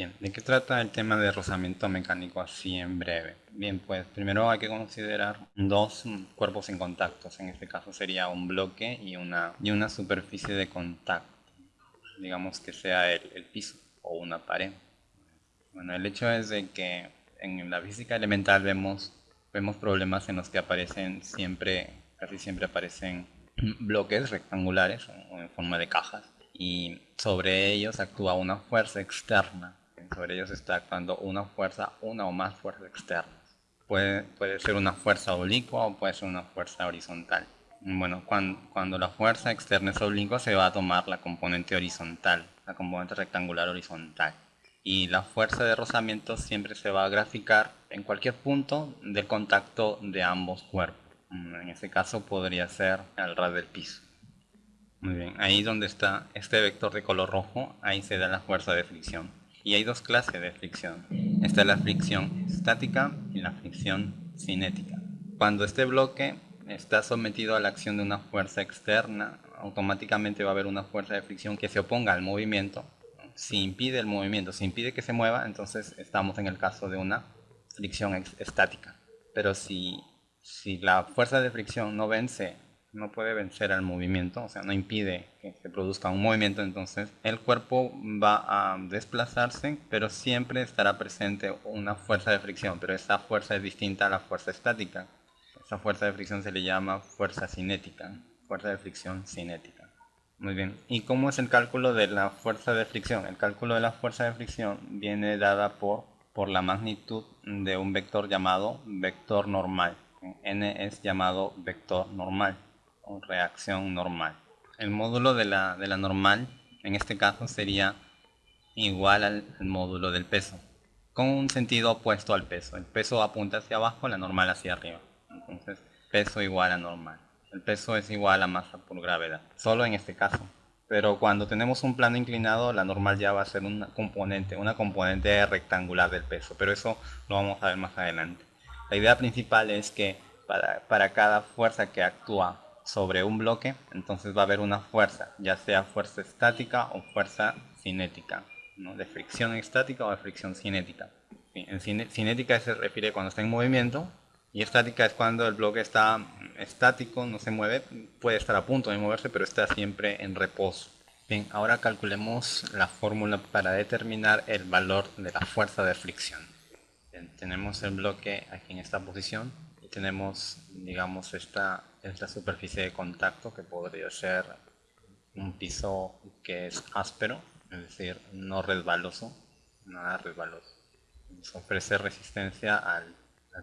Bien, ¿de qué trata el tema de rozamiento mecánico así en breve? Bien, pues primero hay que considerar dos cuerpos en contacto. En este caso sería un bloque y una, y una superficie de contacto. Digamos que sea el, piso o una pared. Bueno, el hecho es de que en la física elemental vemos, vemos problemas en los que aparecen siempre, casi siempre aparecen bloques rectangulares o en forma de cajas y sobre ellos actúa una fuerza externa. Sobre ellos está actuando una fuerza, una o más fuerzas externas. Puede, puede ser una fuerza oblicua o puede ser una fuerza horizontal. Bueno, cuando, cuando la fuerza externa es oblicua se va a tomar la componente horizontal, la componente rectangular horizontal. Y la fuerza de rozamiento siempre se va a graficar en cualquier punto del contacto de ambos cuerpos. En este caso podría ser al ras del piso. Muy bien, ahí donde está este vector de color rojo, ahí se da la fuerza de fricción. Y hay dos clases de fricción. Esta es la fricción estática y la fricción cinética. Cuando este bloque está sometido a la acción de una fuerza externa, automáticamente va a haber una fuerza de fricción que se oponga al movimiento. Si impide el movimiento, si impide que se mueva, entonces estamos en el caso de una fricción estática. Pero si, si la fuerza de fricción no vence no puede vencer al movimiento, o sea, no impide que se produzca un movimiento, entonces el cuerpo va a desplazarse, pero siempre estará presente una fuerza de fricción, pero esa fuerza es distinta a la fuerza estática. Esa fuerza de fricción se le llama fuerza cinética, fuerza de fricción cinética. Muy bien, ¿y cómo es el cálculo de la fuerza de fricción? El cálculo de la fuerza de fricción viene dada por, por la magnitud de un vector llamado vector normal. n es llamado vector normal reacción normal. El módulo de la, de la normal, en este caso, sería igual al, módulo del peso, con un sentido opuesto al peso. El peso apunta hacia abajo, la normal hacia arriba. Entonces, peso igual a normal. El peso es igual a masa por gravedad, solo en este caso. Pero cuando tenemos un plano inclinado, la normal ya va a ser una componente, una componente rectangular del peso. Pero eso lo vamos a ver más adelante. La idea principal es que para, para cada fuerza que actúa sobre un bloque, entonces va a haber una fuerza, ya sea fuerza estática o fuerza cinética, ¿no? de fricción estática o de fricción cinética. En cinética se refiere cuando está en movimiento y estática es cuando el bloque está estático, no se mueve, puede estar a punto de moverse, pero está siempre en reposo. Bien, ahora calculemos la fórmula para determinar el valor de la fuerza de fricción. tenemos el bloque aquí en esta posición y tenemos, digamos, esta es la superficie de contacto que podría ser un piso que es áspero, es decir, no resbaloso, nada resbaloso. Nos ofrece resistencia al,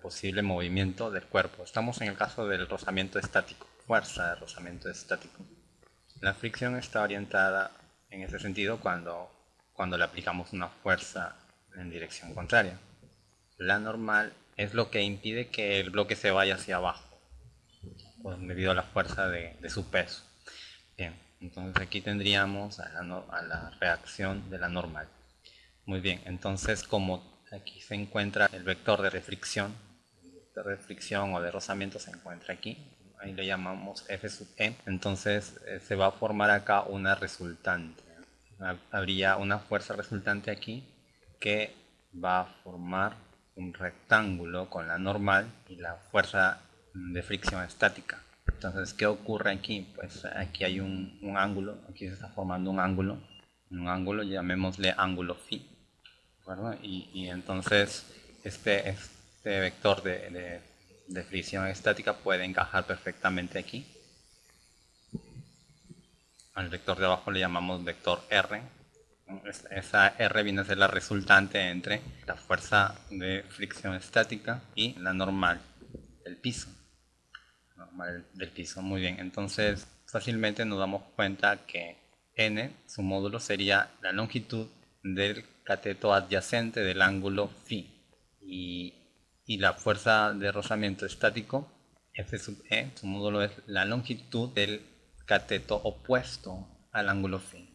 posible movimiento del cuerpo. Estamos en el caso del rozamiento estático, fuerza de rozamiento estático. La fricción está orientada en ese sentido cuando, cuando le aplicamos una fuerza en dirección contraria. La normal es lo que impide que el bloque se vaya hacia abajo pues, debido a la fuerza de, su peso. Bien, entonces aquí tendríamos a la, reacción de la normal. Muy bien, entonces como aquí se encuentra el vector de refricción, de refricción o de rozamiento se encuentra aquí, ahí le llamamos F sub E, entonces eh, se va a formar acá una resultante. Habría una fuerza resultante aquí que va a formar un rectángulo con la normal y la fuerza de fricción estática. Entonces, ¿qué ocurre aquí? Pues aquí hay un, ángulo, aquí se está formando un ángulo, un ángulo, llamémosle ángulo phi, y, entonces este, este vector de, de, fricción estática puede encajar perfectamente aquí. Al vector de abajo le llamamos vector R. Esa R viene a ser la resultante entre la fuerza de fricción estática y la normal del piso del piso. Muy bien, entonces fácilmente nos damos cuenta que n, su módulo, sería la longitud del cateto adyacente del ángulo phi. Y, y la fuerza de rozamiento estático, F sub E, su módulo es la longitud del cateto opuesto al ángulo phi.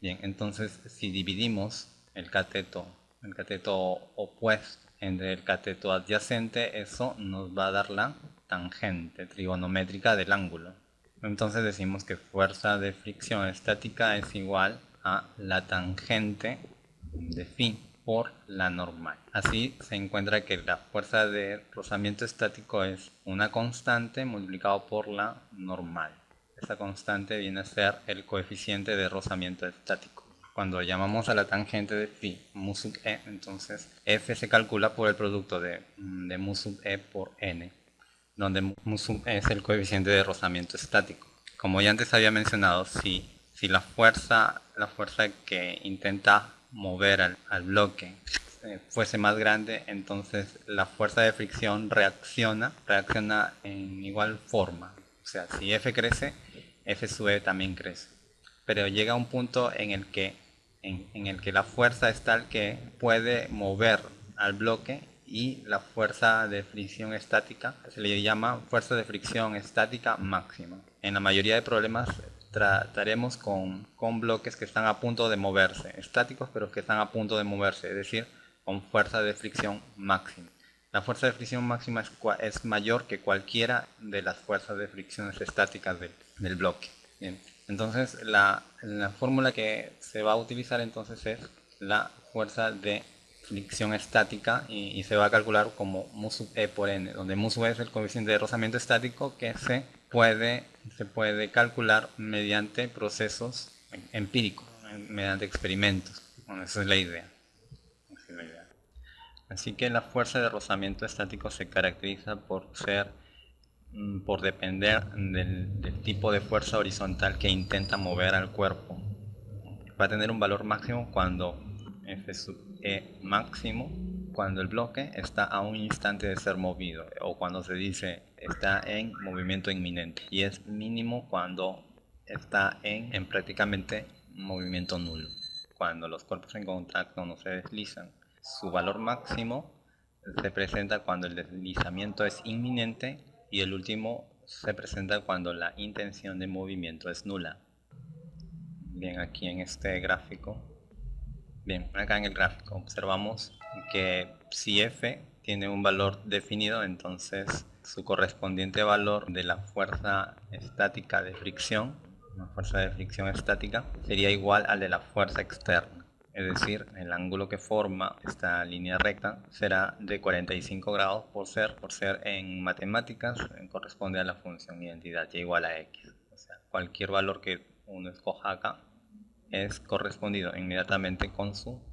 Bien, entonces si dividimos el cateto, el cateto opuesto entre el cateto adyacente, eso nos va a dar la tangente trigonométrica del ángulo. Entonces decimos que fuerza de fricción estática es igual a la tangente de phi. por la normal. Así se encuentra que la fuerza de rozamiento estático es una constante multiplicado por la normal. Esta constante viene a ser el coeficiente de rozamiento estático. Cuando llamamos a la tangente de phi mu sub e, entonces f se calcula por el producto de, de mu sub e por n, donde es el coeficiente de rozamiento estático. Como ya antes había mencionado, si, si la, fuerza, la fuerza que intenta mover al, bloque eh, fuese más grande, entonces la fuerza de fricción reacciona, reacciona en igual forma. O sea, si F crece, F sub E también crece. Pero llega un punto en el que, en, el que la fuerza es tal que puede mover al bloque y la fuerza de fricción estática se le llama fuerza de fricción estática máxima. En la mayoría de problemas trataremos con, con, bloques que están a punto de moverse, estáticos pero que están a punto de moverse, es decir, con fuerza de fricción máxima. La fuerza de fricción máxima es, es mayor que cualquiera de las fuerzas de fricciones estáticas del, bloque. Entonces la, la fórmula que se va a utilizar entonces es la fuerza de fricción estática y, se va a calcular como mu sub e por n, donde mu sub e es el coeficiente de rozamiento estático que se puede, se puede calcular mediante procesos empíricos, mediante experimentos. esa es la idea. Así que la fuerza de rozamiento estático se caracteriza por ser, mm, por depender del, del tipo de fuerza horizontal que intenta mover al cuerpo. Va a tener un valor máximo cuando F sub E máximo cuando el bloque está a un instante de ser movido o cuando se dice está en movimiento inminente y es mínimo cuando está en, en prácticamente movimiento nulo. Cuando los cuerpos en contacto no se deslizan su valor máximo se presenta cuando el deslizamiento es inminente y el último se presenta cuando la intención de movimiento es nula. Bien aquí en este gráfico bien acá en el gráfico observamos que si f tiene un valor definido, entonces su correspondiente valor de la fuerza estática de fricción, una fuerza de fricción estática, sería igual al de la fuerza externa. Es decir, el ángulo que forma esta línea recta será de 45 grados por ser, por ser en matemáticas, corresponde a la función identidad y igual a x. O sea, cualquier valor que uno escoja acá es correspondido inmediatamente con su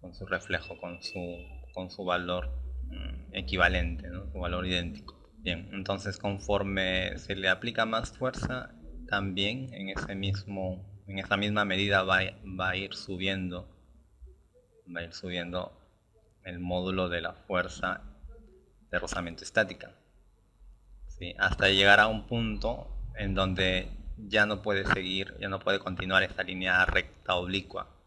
con su reflejo, con su, con su valor mm, equivalente, su valor idéntico. Bien, entonces conforme se le aplica más fuerza, también en ese mismo, en esa misma medida va, va a ir subiendo, va a ir subiendo el módulo de la fuerza de rozamiento estática. Hasta llegar a un punto en donde ya no puede seguir, ya no puede continuar esta línea recta oblicua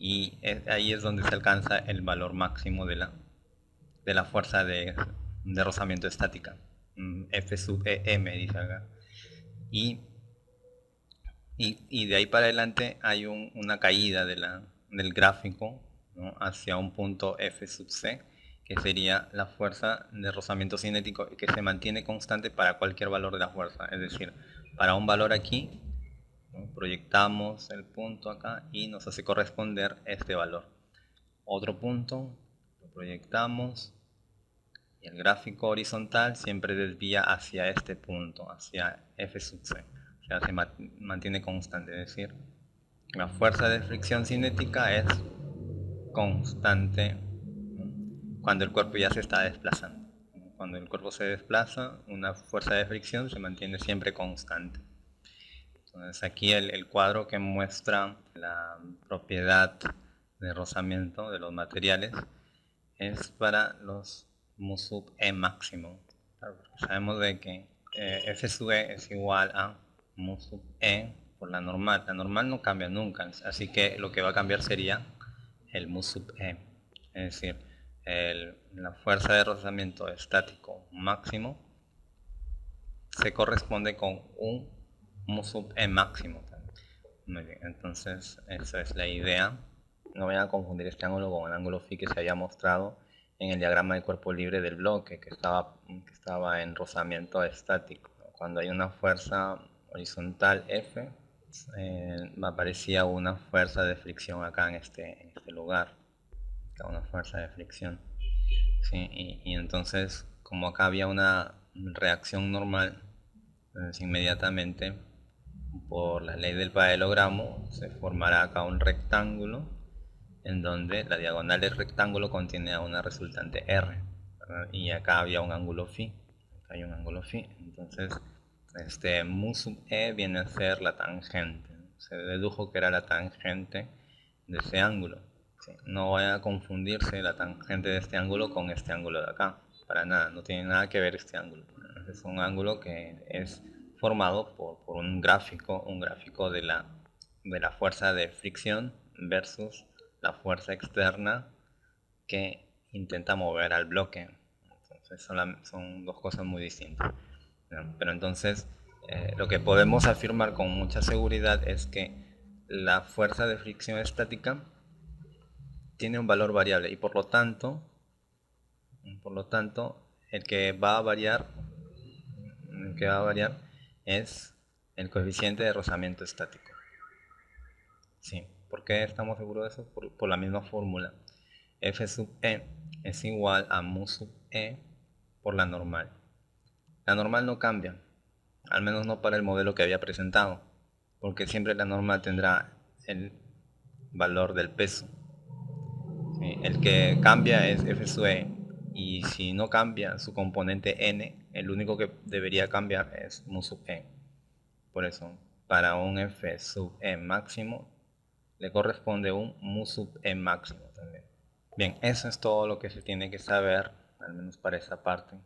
y ahí es donde se alcanza el valor máximo de la, de la fuerza de, rozamiento estática. Mm, F sub EM dice acá. Y, y, de ahí para adelante hay una caída de del gráfico hacia un punto F sub C, que sería la fuerza de rozamiento cinético que se mantiene constante para cualquier valor de la fuerza. Es decir, para un valor aquí proyectamos el punto acá y nos hace corresponder este valor. Otro punto lo proyectamos y el gráfico horizontal siempre desvía hacia este punto hacia f sub c. O sea se mantiene constante. Es decir la fuerza de fricción cinética es constante cuando el cuerpo ya se está desplazando cuando el cuerpo se desplaza una fuerza de fricción se mantiene siempre constante entonces aquí el, cuadro que muestra la propiedad de rozamiento de los materiales es para los mu sub e máximo. sabemos de que eh, F sub e es igual a mu sub e por la normal. La normal no cambia nunca, así que lo que va a cambiar sería el mu sub e. Es decir, la fuerza de rozamiento estático máximo se corresponde con un mu sub e máximo. Muy bien, entonces esa es la idea. No vayan a confundir este ángulo con el ángulo phi que se había mostrado en el diagrama de cuerpo libre del bloque que estaba, que estaba en rozamiento estático. Cuando hay una fuerza horizontal F, eh, aparecía una fuerza de fricción acá en este, en este lugar. Una fuerza de fricción. y, entonces, como acá había una reacción normal, inmediatamente por la ley del paralelogramo se formará acá un rectángulo en donde la diagonal del rectángulo contiene a una resultante R y acá había un ángulo phi acá hay un ángulo phi. Entonces este mu sub e viene a ser la tangente se dedujo que era la tangente de ese ángulo no vaya a confundirse la tangente de este ángulo con este ángulo de acá para nada, no tiene nada que ver este ángulo es un ángulo que es formado por, por un gráfico un gráfico de la, de la fuerza de fricción versus la fuerza externa que intenta mover al bloque. Entonces son, dos cosas muy distintas. Pero entonces eh, lo que podemos afirmar con mucha seguridad es que la fuerza de fricción estática tiene un valor variable y por lo tanto, por lo tanto, el que va a variar, el que va a variar es el coeficiente de rozamiento estático. Sí. ¿Por qué estamos seguros de eso? Por, la misma fórmula. f sub e es igual a mu sub e por la normal. La normal no cambia, al menos no para el modelo que había presentado, porque siempre la normal tendrá el valor del peso. El que cambia es f sub e, y si no cambia su componente n, el único que debería cambiar es mu sub e. Por eso, para un f sub e máximo le corresponde un mu sub e máximo también. Bien, eso es todo lo que se tiene que saber, al menos para esa parte.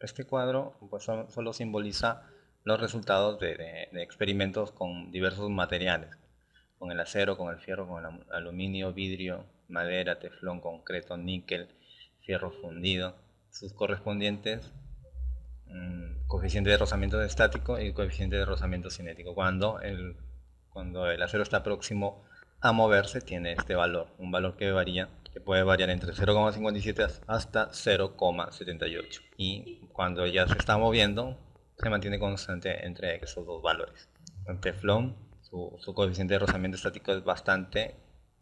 Este cuadro pues, solo simboliza los resultados de, experimentos con diversos materiales, con el acero, con el fierro, con el aluminio, vidrio, madera, teflón, concreto, níquel, fierro fundido, sus correspondientes mm, coeficiente de rozamiento estático y coeficiente de rozamiento cinético. Cuando el, cuando el acero está próximo a moverse tiene este valor, un valor que varía que puede variar entre 0,57 hasta 0,78 y cuando ya se está moviendo se mantiene constante entre esos dos valores. El teflón, su, su coeficiente de rozamiento estático es bastante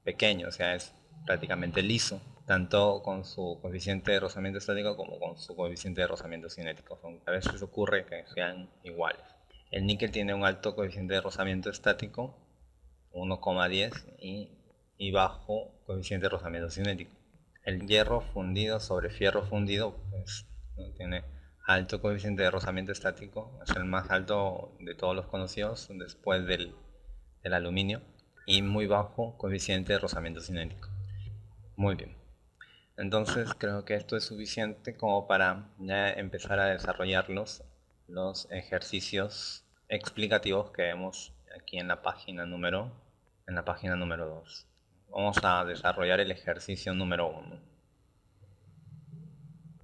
pequeño, o sea es prácticamente liso, tanto con su coeficiente de rozamiento estático como con su coeficiente de rozamiento cinético. A veces ocurre que sean iguales. El níquel tiene un alto coeficiente de rozamiento estático 1,10 y, bajo coeficiente de rozamiento cinético. El hierro fundido sobre fierro fundido pues, tiene alto coeficiente de rozamiento estático, es el más alto de todos los conocidos después del, del aluminio y muy bajo coeficiente de rozamiento cinético. Muy bien. Entonces creo que esto es suficiente como para ya empezar a desarrollar los, los ejercicios explicativos que vemos aquí en la página número en la página número 2. Vamos a desarrollar el ejercicio número 1.